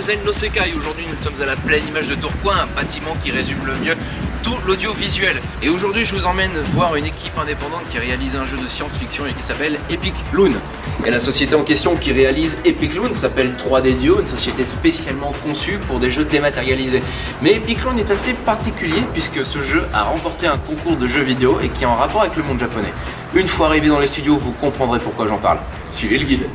Zen Sekai. Aujourd'hui, nous sommes à la pleine image de Tourcoing, un bâtiment qui résume le mieux tout l'audiovisuel. Et aujourd'hui, je vous emmène voir une équipe indépendante qui réalise un jeu de science-fiction et qui s'appelle Epic Loon. Et la société en question qui réalise Epic Loon s'appelle 3D Dio, une société spécialement conçue pour des jeux dématérialisés. Mais Epic Loon est assez particulier puisque ce jeu a remporté un concours de jeux vidéo et qui est en rapport avec le monde japonais. Une fois arrivé dans les studios, vous comprendrez pourquoi j'en parle. Suivez le guide.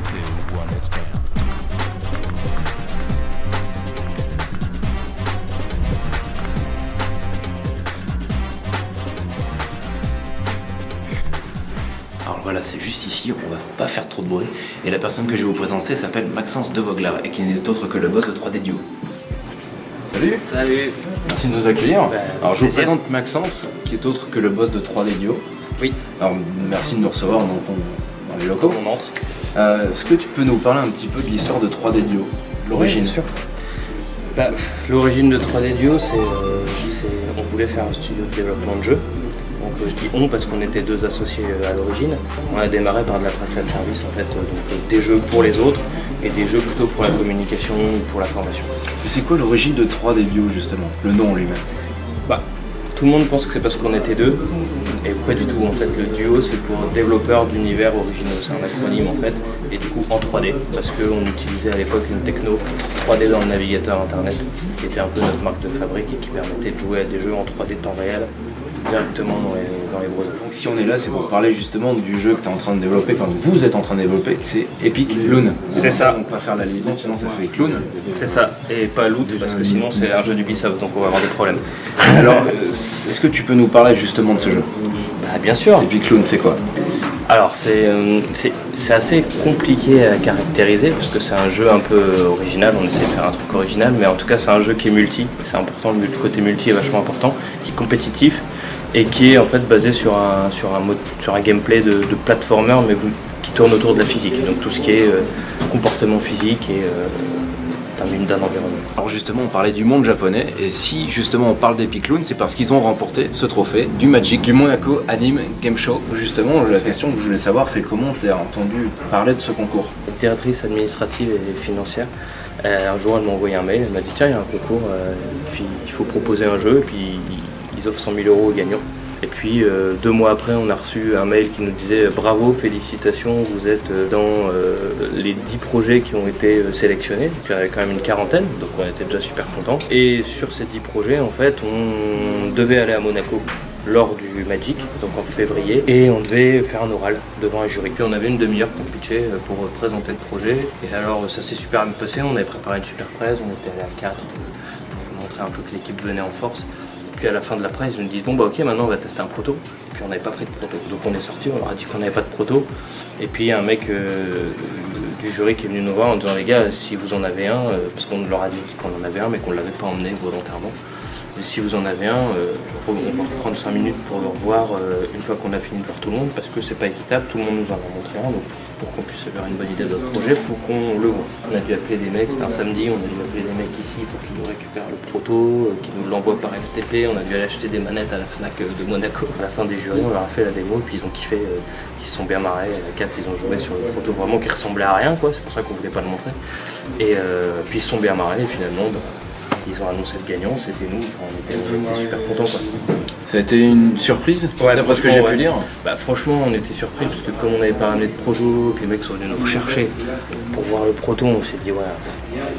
Voilà, c'est juste ici, on va pas faire trop de bruit. Et la personne que je vais vous présenter s'appelle Maxence De Vogler et qui n'est autre que le boss de 3D Duo. Salut Salut Merci de nous accueillir. Ben, Alors je vous présente Maxence, qui est autre que le boss de 3D Duo. Oui, Alors merci de nous recevoir dans, ton- dans les locaux. on entre. Euh, Est-ce que tu peux nous parler un petit peu de l'histoire de 3D Duo L'origine? Oui, bien sûr. Bah, L'origine de 3D Duo, c'est euh, c'est- on voulait faire un studio de développement de jeux. Je dis on parce qu'on était deux associés euh, à l'origine. On a démarré par de la prestation de service en fait, euh, donc euh, des jeux pour les autres et des jeux plutôt pour la communication ou pour la formation. Et C'est quoi l'origine de 3D Duo justement? Le nom lui-même. Bah, tout le monde pense que c'est parce qu'on était deux, et pas du tout. En fait, le duo c'est pour développeurs d'univers originaux, c'est un acronyme en fait, et du coup en 3D, parce qu'on utilisait à l'époque une techno 3D dans le navigateur internet, qui était un peu notre marque de fabrique et qui permettait de jouer à des jeux en 3D temps réel directement dans les, dans les browsers. Donc si on est là, c'est pour parler justement du jeu que tu es en train de développer, enfin que vous êtes en train de développer, c'est Epic Loon. C'est ça. On va pas faire la liaison, sinon ça fait Clown. C'est ça, et pas Loot, parce que sinon c'est un jeu d'Ubisoft, donc on va avoir des problèmes. Alors, euh, est-ce que tu peux nous parler justement de ce jeu? Bah, bien sûr, Epic Loon, c'est quoi? Alors c'est euh, c'est- assez compliqué à caractériser parce que c'est un jeu un peu original, on essaie de faire un truc original, mais en tout cas c'est un jeu qui est multi, c'est important, le côté multi est vachement important, qui est compétitif et qui est en fait basé sur un, sur un, mode- sur un gameplay de, de platformer mais qui tourne autour de la physique, donc tout ce qui est euh, comportement physique et euh, d'un d'un environnement. Alors justement, on parlait du monde japonais, et si justement on parle d'Epic Loon, c'est parce qu'ils ont remporté ce trophée du Magic, du Monaco Anime Game Show. Justement, la question que je voulais savoir, c'est comment tu as entendu parler de ce concours? La directrice administrative et financière, un jour elle m'a envoyé un mail, elle m'a dit tiens il y a un concours, euh, puis il faut proposer un jeu, et puis ils offrent 100 000 euros aux gagnants. Et puis euh, deux mois après on a reçu un mail qui nous disait bravo, félicitations, vous êtes euh, dans euh, les 10 projets qui ont été euh, sélectionnés, donc il y avait quand même une quarantaine, donc on était déjà super contents. Et sur ces 10 projets en fait on devait aller à Monaco lors du Magic, donc en février, et on devait faire un oral devant un jury. Puis on avait une demi-heure pour pitcher, euh, pour euh, présenter le projet. Et alors ça s'est super bien passé, on avait préparé une super presse, on était allé à 4 pour montrer un peu que l'équipe venait en force. Puis à la fin de la presse, ils nous disent bon bah ok maintenant on va tester un proto. Puis on n'avait pas pris de proto. Donc on est sorti, on leur a dit qu'on n'avait pas de proto. Et puis un mec euh, du jury qui est venu nous voir en disant les gars si vous en avez un, euh, parce qu'on leur a dit qu'on en avait un mais qu'on ne l'avait pas emmené volontairement. Si vous en avez un, euh, on va reprendre 5 minutes pour le revoir une fois qu'on a fini de voir tout le monde, parce que c'est pas équitable, tout le monde nous en a montré un, pour qu'on puisse faire une bonne idée de notre projet, faut qu'on le voit. On a dû appeler des mecs, c'était un samedi, on a dû appeler des mecs ici pour qu'ils nous récupèrent le proto, euh, qu'ils nous l'envoient par FTP, on a dû aller acheter des manettes à la FNAC euh, de Monaco. À la fin des jurys, on leur a fait la démo, puis ils ont kiffé, euh, ils se sont bien marrés, à la 4 ils ont joué sur le proto vraiment qui ressemblait à rien, quoi, c'est pour ça qu'on voulait pas le montrer. Et puis ils se sont bien marrés, et finalement, bah, ils ont annoncé le gagnant, c'était nous, on était, super contents. Ça a été une surprise Ouais, D'après ce que j'ai franchement, pu lire Bah franchement on était surpris parce que comme on n'avait pas ramené de proto, que les mecs sont venus nous rechercher pour voir le proto, on s'est dit ouais,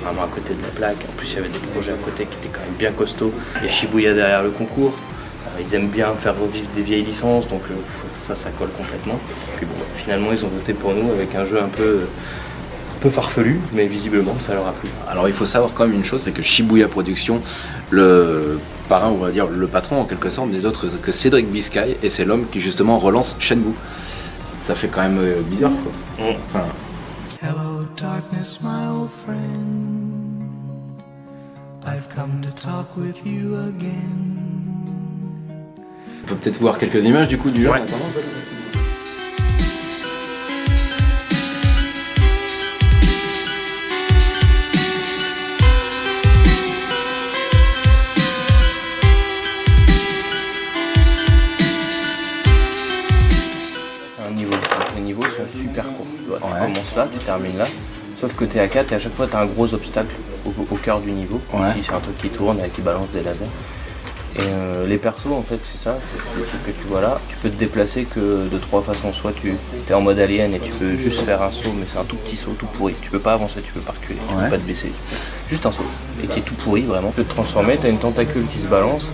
vraiment à côté de la plaque. En plus il y avait des projets à côté qui étaient quand même bien costauds. Il y a Shibuya derrière le concours. Euh, Ils aiment bien faire revivre des vieilles licences, donc euh, ça, ça colle complètement. Puis bon, finalement ils ont voté pour nous avec un jeu un peu, un peu farfelu, mais visiblement ça leur a plu. Alors il faut savoir quand même une chose, c'est que Shibuya Productions, le parrain, on va dire le patron en quelque sorte, n'est autre que Cédric Biscay, et c'est l'homme qui justement relance Shenmue. Ça fait quand même euh, bizarre quoi. Enfin, Hello, darkness, my old friend. I've come to talk with you again. on peut peut-être voir quelques images du coup du jeu. Ouais. en attendant. Niveaux sont super courts. Tu vois, tu commences là, tu termines là. Sauf que tu es à 4 et à chaque fois tu as un gros obstacle au, cœur du niveau. Ici c'est un truc qui tourne et qui balance des lasers. Et euh, les persos en fait c'est ça, c'est le truc que tu vois là. Tu peux te déplacer que de trois façons. Soit tu es en mode alien et tu peux juste faire un saut, mais c'est un tout petit saut tout pourri. Tu peux pas avancer, tu peux pas reculer, tu peux pas te baisser. Juste un saut. Et qui est tout pourri vraiment. Tu peux te transformer, tu as une tentacule qui se balance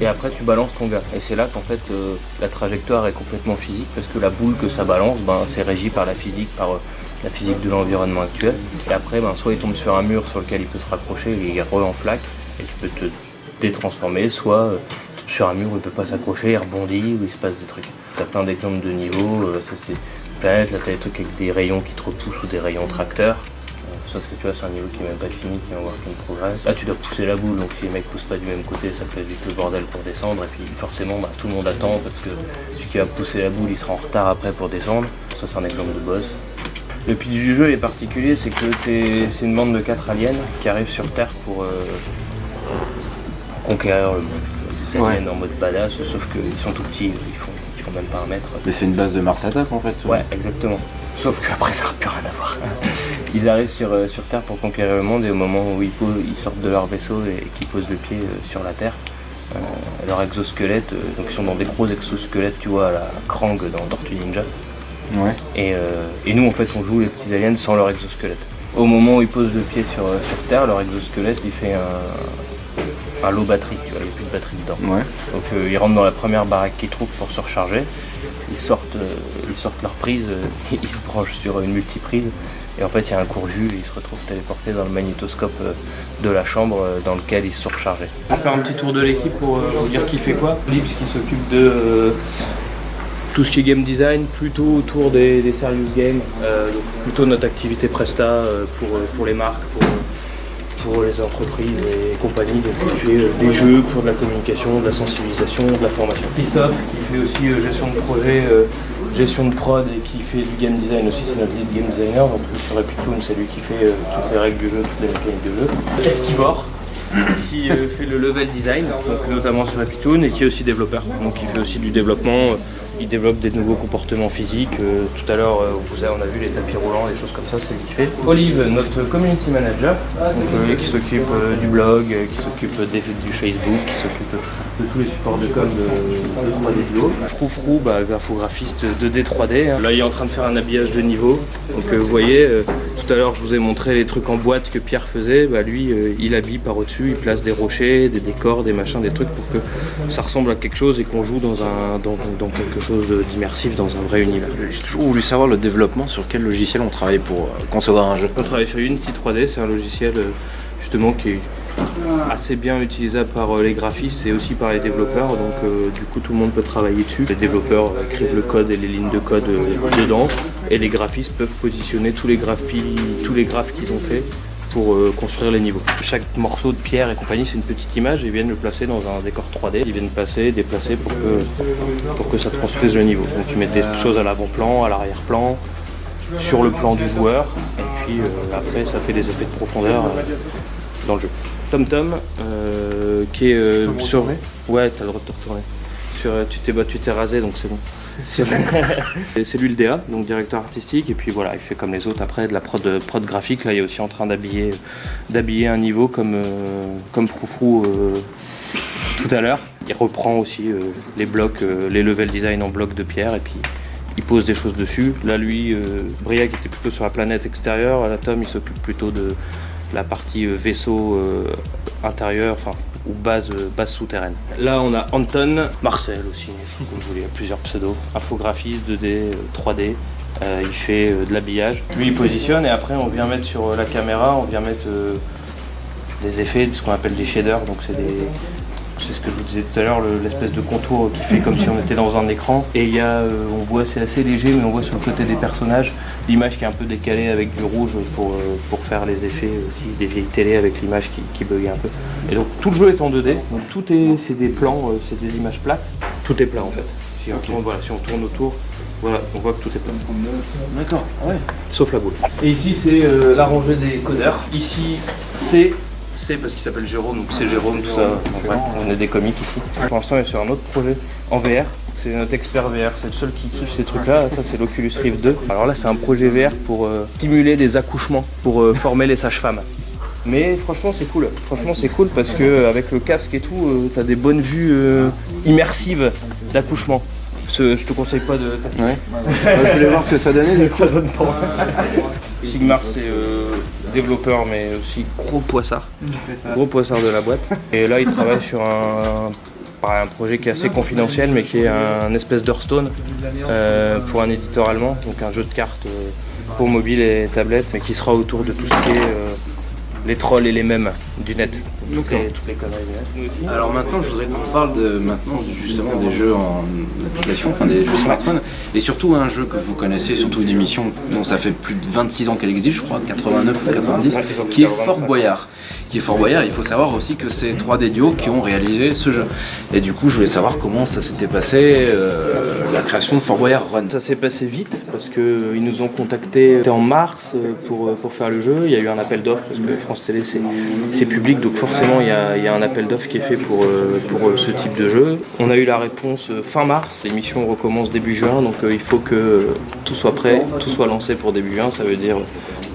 et après tu balances ton gars. Et c'est là qu'en fait euh, la trajectoire est complètement physique parce que la boule que ça balance, ben, c'est régi par la physique, par euh, la physique de l'environnement actuel. Et après, ben, soit il tombe sur un mur sur lequel il peut se raccrocher, il est en flaque et tu peux te détransformer, soit euh, sur un mur où il peut pas s'accrocher, il rebondit, où il se passe des trucs. T'as plein d'exemples de niveaux, ça c'est planète, là t'as des avec des rayons qui te repoussent ou des rayons tracteurs. Ça c'est tu vois c'est un niveau qui n'est même pas fini, qui est en work in progress. Là tu dois pousser la boule, donc si les mecs poussent pas du même côté, ça fait vite le bordel pour descendre. Et puis forcément bah, tout le monde attend parce que celui qui va pousser la boule il sera en retard après pour descendre. Ça c'est un exemple de boss. Le pitch du jeu est particulier, c'est que c'est une bande de 4 aliens qui arrivent sur Terre pour, euh, conquérir le monde. Des aliens en mode badass, sauf qu'ils sont tout petits, ils font, ils font même pas un mètre. Mais c'est une base de Mars Attack en fait. Ouais, exactement. Sauf qu'après ça n'a plus rien à voir. Ils arrivent sur, euh, sur Terre pour conquérir le monde et au moment où ils, ils sortent de leur vaisseau et, qu'ils posent le pied euh, sur la Terre, euh, leur exosquelette, donc ils sont dans des gros exosquelettes, tu vois, à la Krang dans Tortue Ninja. Ouais. Et, nous en fait on joue les petits aliens sans leur exosquelette. Au moment où ils posent le pied sur, sur Terre, leur exosquelette il fait un, un low batterie, tu vois, il n'y a plus de batterie dedans. Ouais. Donc ils rentrent dans la première baraque qu'ils trouvent pour se recharger ils sortent, euh, ils sortent leur prise, euh, ils se branchent sur une multiprise et en fait il y a un court jus et ils se retrouvent téléportés dans le magnétoscope euh, de la chambre dans lequel ils se sont rechargés. On va faire un petit tour de l'équipe pour vous dire qui fait quoi. Lips qui s'occupe de tout ce qui est game design, plutôt autour des, serious games, plutôt notre activité Presta pour, pour les marques, pour les entreprises et compagnies, donc qui fait euh, des jeux pour de la communication, de la sensibilisation, de la formation. Christophe qui fait aussi euh, gestion de projet, euh, gestion de prod et qui fait du game design aussi, c'est notre lead game designer, donc sur Epitoon c'est lui qui fait toutes les règles du jeu, toutes les mécaniques de jeu. Esquivor qui fait le level design, notamment sur Epitoon et qui est aussi développeur, donc il fait aussi du développement il développe des nouveaux comportements physiques. Euh, tout à l'heure, euh, on a vu les tapis roulants, des choses comme ça, c'est qui fait. Olive, notre community manager, euh, qui s'occupe du blog, qui s'occupe du Facebook, qui s'occupe de tous les supports de com de, 3D Duo. Froufrou, bah, graphographiste 2D 3D. Hein. Là, il est en train de faire un habillage de niveau. Donc, vous voyez, tout à l'heure, je vous ai montré les trucs en boîte que Pierre faisait. Bah, lui, il habille par au-dessus, il place des rochers, des décors, des machins, des trucs pour que ça ressemble à quelque chose et qu'on joue dans, un, dans, dans quelque chose d'immersif dans un vrai univers. J'ai toujours voulu savoir le développement, sur quel logiciel on travaille pour euh, concevoir un jeu. On travaille sur Unity 3D, c'est un logiciel euh, justement qui est assez bien utilisable par euh, les graphistes et aussi par les développeurs donc du coup tout le monde peut travailler dessus. Les développeurs écrivent le code et les lignes de code dedans et les graphistes peuvent positionner tous les graphies, tous les graphes qu'ils ont fait pour euh, construire les niveaux. Chaque morceau de pierre et compagnie, c'est une petite image et ils viennent le placer dans un décor 3D. Ils viennent passer, déplacer pour que, pour que ça construise le niveau. Donc tu mets des choses à l'avant-plan, à l'arrière-plan, sur le plan du joueur, et puis euh, après ça fait des effets de profondeur euh, dans le jeu. TomTom, qui est sur... Ouais, t'as le droit de te retourner. Sur, tu t'es tu t'es rasé, donc c'est bon. c'est lui le DA, donc directeur artistique, et puis voilà, il fait comme les autres après de la prod, prod graphique. Là, il est aussi en train d'habiller un niveau comme, euh, comme Froufrou euh, tout à l'heure. Il reprend aussi euh, les blocs, les level design en blocs de pierre, et puis il pose des choses dessus. Là, lui, Briac était plutôt sur la planète extérieure, la Tom, il s'occupe plutôt de la partie vaisseau intérieur, enfin ou base, base souterraine. Là on a Anton, Marcel aussi, comme vous voulez, plusieurs pseudos, infographiste 2D, 3D, euh, il fait euh, de l'habillage. Lui il positionne et après on vient mettre sur euh, la caméra, on vient mettre des effets, ce qu'on appelle des shaders, donc c'est des, c'est ce que je vous disais tout à l'heure, l'espèce de contour qui fait comme si on était dans un écran. Et il y a, euh, on voit, c'est assez léger, mais on voit sur le côté des personnages l'image qui est un peu décalée avec du rouge pour, euh, pour faire les effets aussi des vieilles télé avec l'image qui, qui buguait un peu. Et donc tout le jeu est en 2D, donc tout est, c'est des plans, euh, c'est des images plates. Tout est plat en fait. Si on, tourne, voilà, si on tourne autour, voilà, on voit que tout est plat. D'accord, ouais. Sauf la boule. Et ici c'est la rangée des codeurs. Ici c'est c'est parce qu'il s'appelle Jérôme, donc c'est Jérôme, tout ça. on est des comiques ici. Pour l'instant, il est sur un autre projet en VR. C'est notre expert VR, c'est le seul qui kiffe ces trucs-là. Ça, c'est l'Oculus Rift 2. Alors là, c'est un projet VR pour euh, stimuler des accouchements, pour euh, former les sages-femmes. Mais franchement c'est cool. Franchement c'est cool parce que avec le casque et tout, euh, t'as des bonnes vues euh, immersives d'accouchement. Je te conseille pas de tester. Ouais. je voulais voir ce que ça donnait du coup. Ça donne pas. Sigmar c'est euh, développeur mais aussi gros poissard. Gros poissard de la boîte. Et là il travaille sur un, projet qui est assez confidentiel mais qui est un espèce d'Hearthstone euh, pour un éditeur allemand, donc un jeu de cartes euh, pour mobile et tablette, mais qui sera autour de tout ce qui est euh, les trolls et les mèmes du net. Toutes les, toutes les conneries du net. Alors maintenant, je voudrais qu'on parle de maintenant justement des jeux en application, enfin des jeux smartphone, et surtout un jeu que vous connaissez, surtout une émission dont ça fait plus de 26 ans qu'elle existe, je crois 89 ou 90, Ouais, ils ont qui est Fort 25. Boyard. Qui est Fort Boyard, il faut savoir aussi que c'est 3D Duo qui ont réalisé ce jeu. Et du coup, je voulais savoir comment ça s'était passé, euh, la création de Fort Boyard Run. Ça s'est passé vite parce qu'ils nous ont contactés c'était en mars euh, pour, faire le jeu. Il y a eu un appel d'offres parce que France Télé c'est, public donc forcément il y a, un appel d'offres qui est fait pour, euh, pour euh, ce type de jeu. On a eu la réponse euh, fin mars, l'émission recommence début juin donc euh, il faut que euh, tout soit prêt, tout soit lancé pour début juin. Ça veut dire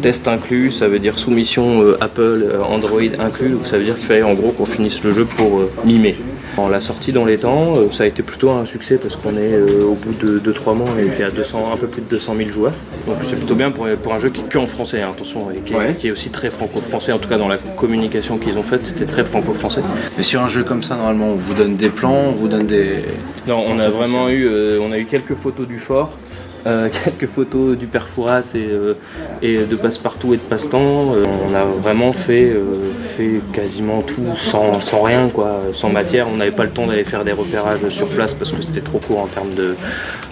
test inclus, ça veut dire soumission euh, Apple, euh, Android inclus, donc ça veut dire qu'il fallait en gros qu'on finisse le jeu pour euh, mi-mai. On l'a sorti dans les temps, euh, ça a été plutôt un succès parce qu'on est au bout de 2-3 mois, on était à 200, un peu plus de 200 000 joueurs. Donc c'est plutôt bien pour, pour un jeu qui est que en français, hein, attention, et qui est, Ouais. qui est aussi très franco-français, en tout cas dans la communication qu'ils ont faite, c'était très franco-français. Mais sur un jeu comme ça, normalement, on vous donne des plans, on vous donne des. Non, on a vraiment eu, on a eu quelques photos du fort, euh, quelques photos du père Fouras et, euh, et de passe-partout et de passe-temps. Euh, on a vraiment fait, euh, quasiment tout sans, rien, quoi, sans matière. On n'avait pas le temps d'aller faire des repérages sur place parce que c'était trop court en termes de,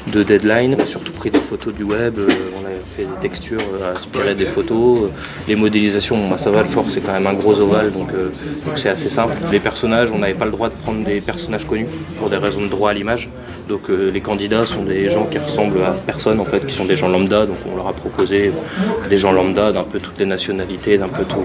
de deadline. On a surtout pris des photos du web, on avait fait des textures inspirées des photos. Les modélisations, ça va, le fort c'est quand même un gros ovale donc c'est assez simple. Les personnages, on n'avait pas le droit de prendre des personnages connus pour des raisons de droit à l'image. Donc euh, les candidats sont des gens qui ressemblent à personne en fait, qui sont des gens lambda. Donc on leur a proposé des gens lambda d'un peu toutes les nationalités, d'un peu tout-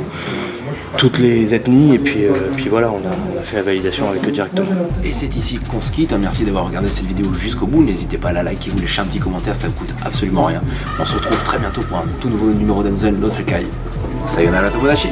toutes les ethnies. Et puis, euh, voilà, on a, fait la validation avec eux directement. Et c'est ici qu'on se quitte. Merci d'avoir regardé cette vidéo jusqu'au bout. N'hésitez pas à la liker ou lâcher un petit commentaire, ça ne coûte absolument rien. On se retrouve très bientôt pour un tout nouveau numéro d'Enzel no Sekai. Sayonara Tomodachi